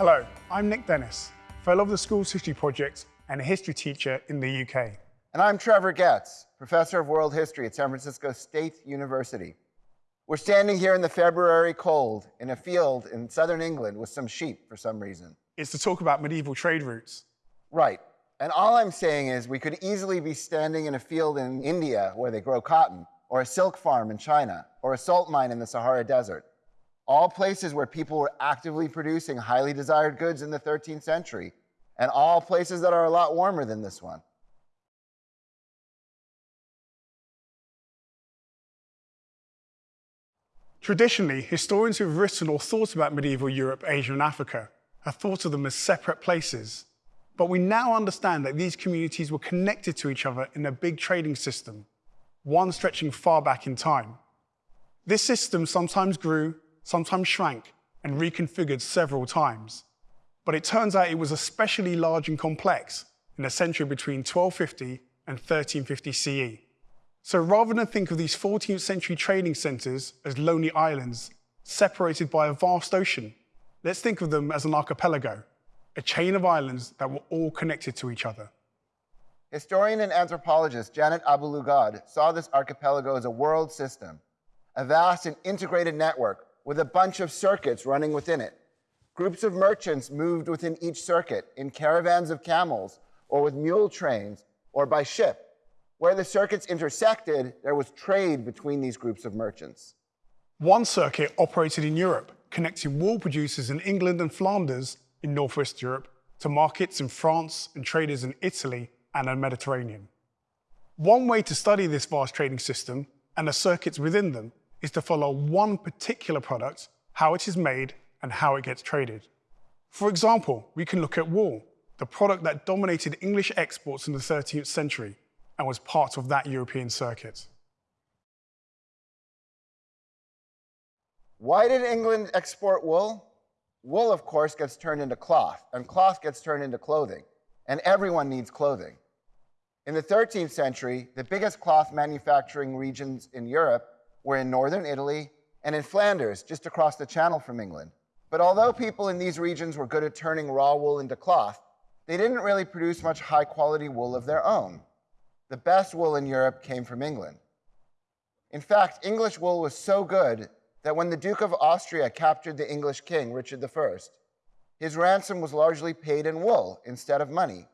Hello, I'm Nick Dennis, Fellow of the School's History Project and a history teacher in the UK. And I'm Trevor Getz, Professor of World History at San Francisco State University. We're standing here in the February cold in a field in southern England with some sheep for some reason. It's to talk about medieval trade routes. Right. And all I'm saying is we could easily be standing in a field in India where they grow cotton, or a silk farm in China, or a salt mine in the Sahara Desert. All places where people were actively producing highly desired goods in the 13th century, and all places that are a lot warmer than this one. Traditionally, historians who have written or thought about medieval Europe, Asia, and Africa have thought of them as separate places. But we now understand that these communities were connected to each other in a big trading system, one stretching far back in time. This system sometimes grew, sometimes shrank, and reconfigured several times. But it turns out it was especially large and complex in the century between 1250 and 1350 CE. So rather than think of these 14th century trading centres as lonely islands separated by a vast ocean, let's think of them as an archipelago, a chain of islands that were all connected to each other. Historian and anthropologist Janet Abu-Lughod saw this archipelago as a world system, a vast and integrated network with a bunch of circuits running within it. Groups of merchants moved within each circuit in caravans of camels or with mule trains or by ship where the circuits intersected, there was trade between these groups of merchants. One circuit operated in Europe, connecting wool producers in England and Flanders in Northwest Europe to markets in France and traders in Italy and the Mediterranean. One way to study this vast trading system and the circuits within them is to follow one particular product, how it is made and how it gets traded. For example, we can look at wool, the product that dominated English exports in the 13th century and was part of that European circuit. Why did England export wool? Wool, of course, gets turned into cloth, and cloth gets turned into clothing, and everyone needs clothing. In the 13th century, the biggest cloth manufacturing regions in Europe were in northern Italy and in Flanders, just across the channel from England. But although people in these regions were good at turning raw wool into cloth, they didn't really produce much high quality wool of their own the best wool in Europe came from England. In fact, English wool was so good that when the Duke of Austria captured the English king, Richard I, his ransom was largely paid in wool instead of money.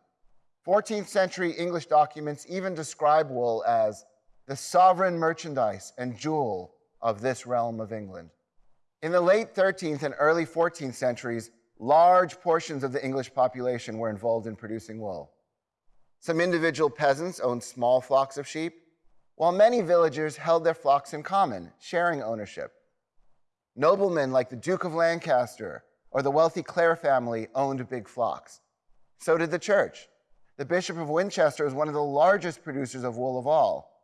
14th century English documents even describe wool as the sovereign merchandise and jewel of this realm of England. In the late 13th and early 14th centuries, large portions of the English population were involved in producing wool. Some individual peasants owned small flocks of sheep, while many villagers held their flocks in common, sharing ownership. Noblemen like the Duke of Lancaster or the wealthy Clare family owned big flocks. So did the church. The Bishop of Winchester was one of the largest producers of wool of all,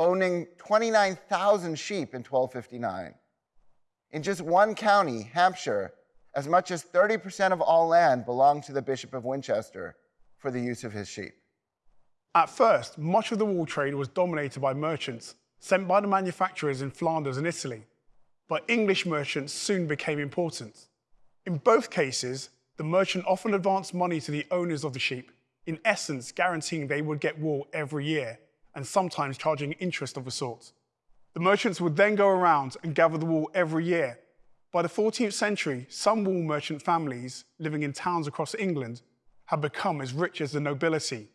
owning 29,000 sheep in 1259. In just one county, Hampshire, as much as 30% of all land belonged to the Bishop of Winchester for the use of his sheep. At first, much of the wool trade was dominated by merchants sent by the manufacturers in Flanders and Italy, but English merchants soon became important. In both cases, the merchant often advanced money to the owners of the sheep, in essence guaranteeing they would get wool every year, and sometimes charging interest of a sort. The merchants would then go around and gather the wool every year. By the 14th century, some wool merchant families living in towns across England had become as rich as the nobility,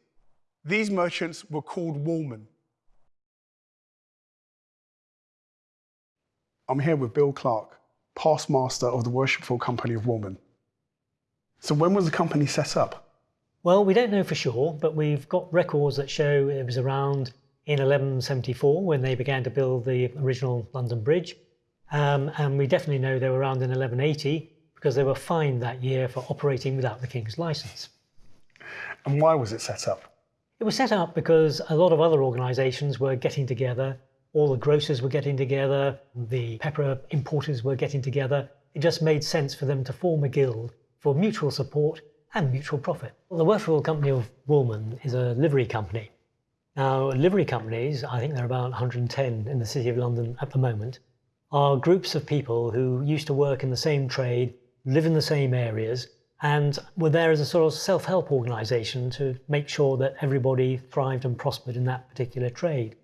these merchants were called woolmen. I'm here with Bill Clark, past master of the Worshipful Company of Woolmen. So when was the company set up? Well, we don't know for sure, but we've got records that show it was around in 1174 when they began to build the original London Bridge. Um, and we definitely know they were around in 1180 because they were fined that year for operating without the King's license. And why was it set up? It was set up because a lot of other organisations were getting together. All the grocers were getting together. The pepper importers were getting together. It just made sense for them to form a guild for mutual support and mutual profit. Well, the Worshipful Company of Woolmen is a livery company. Now, livery companies, I think there are about 110 in the City of London at the moment, are groups of people who used to work in the same trade, live in the same areas, and were there as a sort of self-help organisation to make sure that everybody thrived and prospered in that particular trade.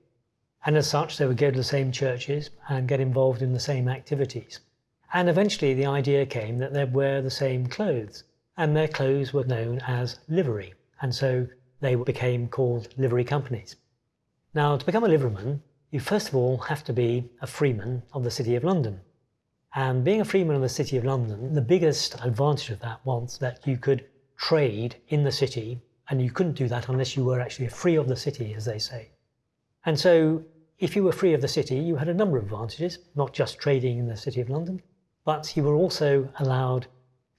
And as such, they would go to the same churches and get involved in the same activities. And eventually the idea came that they'd wear the same clothes, and their clothes were known as livery, and so they became called livery companies. Now, to become a liveryman, you first of all have to be a freeman of the City of London. And being a freeman of the City of London, the biggest advantage of that was that you could trade in the city, and you couldn't do that unless you were actually free of the city, as they say. And so, if you were free of the city, you had a number of advantages, not just trading in the City of London, but you were also allowed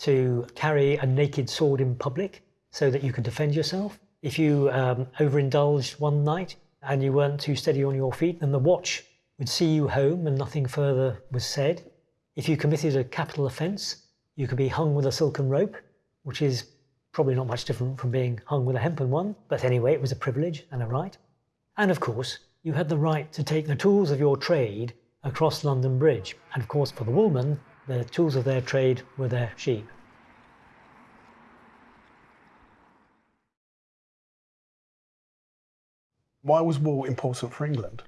to carry a naked sword in public so that you could defend yourself. If you um, overindulged one night and you weren't too steady on your feet, then the watch would see you home and nothing further was said. If you committed a capital offence, you could be hung with a silken rope, which is probably not much different from being hung with a hempen one, but anyway, it was a privilege and a right. And of course, you had the right to take the tools of your trade across London Bridge. And of course, for the woolman, the tools of their trade were their sheep. Why was wool important for England?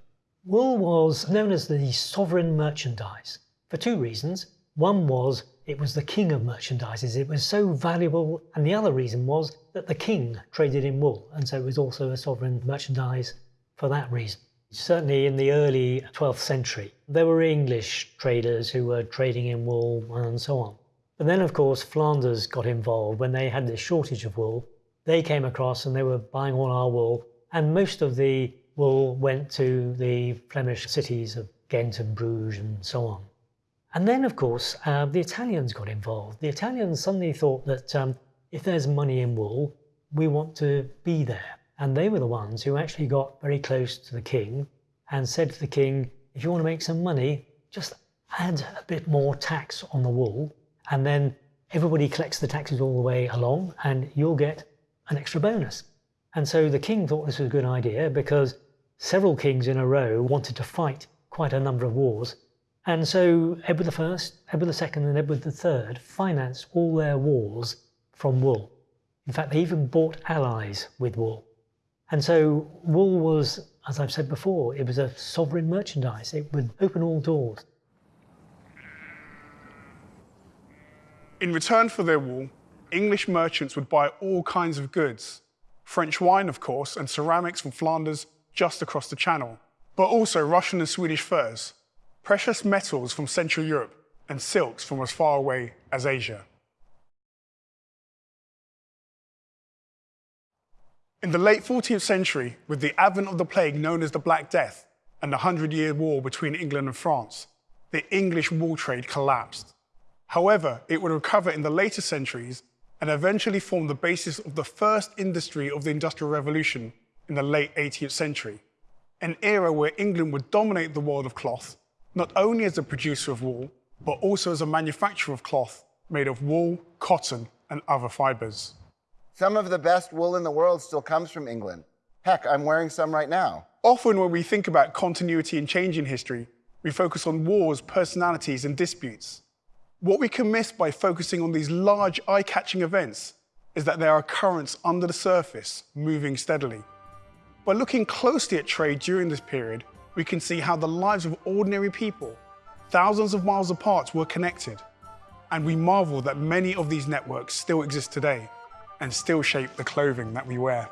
Wool was known as the sovereign merchandise for two reasons. One was it was the king of merchandises, it was so valuable, and the other reason was that the king traded in wool, and so it was also a sovereign merchandise for that reason. Certainly in the early 12th century, there were English traders who were trading in wool and so on. But then, of course, Flanders got involved when they had this shortage of wool. They came across and they were buying all our wool, and most of the wool went to the Flemish cities of Ghent and Bruges and so on. And then, of course, uh, the Italians got involved. The Italians suddenly thought that um, if there's money in wool, we want to be there. And they were the ones who actually got very close to the king and said to the king, if you want to make some money, just add a bit more tax on the wool, and then everybody collects the taxes all the way along, and you'll get an extra bonus. And so the king thought this was a good idea because several kings in a row wanted to fight quite a number of wars. And so Edward I, Edward II, and Edward III financed all their wars from wool. In fact, they even bought allies with wool. And so wool was, as I've said before, it was a sovereign merchandise. It would open all doors. In return for their wool, English merchants would buy all kinds of goods. French wine, of course, and ceramics from Flanders just across the channel, but also Russian and Swedish furs, precious metals from Central Europe, and silks from as far away as Asia. In the late 14th century, with the advent of the plague known as the Black Death and the Hundred Year War between England and France, the English wool trade collapsed. However, it would recover in the later centuries and eventually form the basis of the first industry of the Industrial Revolution in the late 18th century, an era where England would dominate the world of cloth, not only as a producer of wool, but also as a manufacturer of cloth made of wool, cotton, and other fibers. Some of the best wool in the world still comes from England. Heck, I'm wearing some right now. Often when we think about continuity and change in history, we focus on wars, personalities, and disputes. What we can miss by focusing on these large, eye-catching events is that there are currents under the surface, moving steadily. By looking closely at trade during this period, we can see how the lives of ordinary people, thousands of miles apart, were connected. And we marvel that many of these networks still exist today and still shape the clothing that we wear.